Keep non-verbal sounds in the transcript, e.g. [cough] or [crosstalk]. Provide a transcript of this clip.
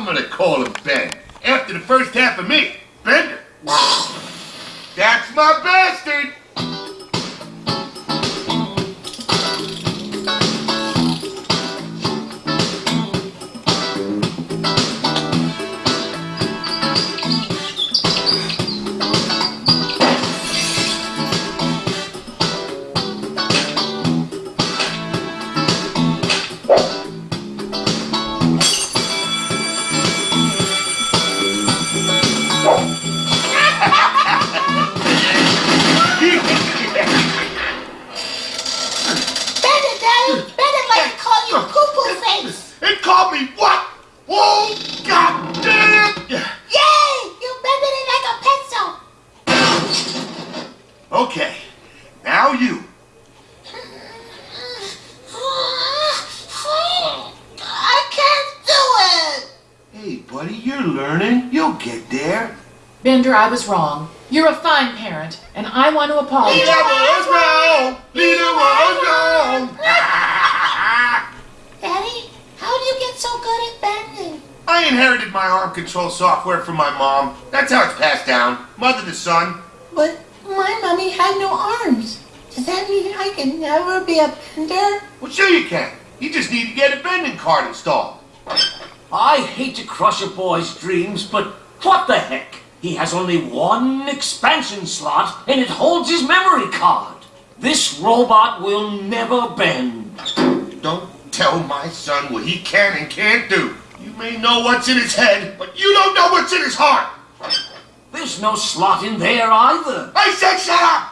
I'm gonna call him Ben. After the first half of me, Bender. [laughs] That's my bastard! Okay, now you. I can't do it! Hey, buddy, you're learning. You'll get there. Bender, I was wrong. You're a fine parent, and I want to apologize. Leela was wrong. Leela was wrong. [laughs] Daddy, how do you get so good at bending? I inherited my arm control software from my mom. That's how it's passed down, mother to son. But my mummy had no arms. Does that mean I can never be a bender? Well, sure you can. You just need to get a bending card installed. I hate to crush a boy's dreams, but what the heck? He has only one expansion slot, and it holds his memory card. This robot will never bend. Don't tell my son what he can and can't do. You may know what's in his head, but you don't know what's in his heart. There's no slot in there either. I said shut up!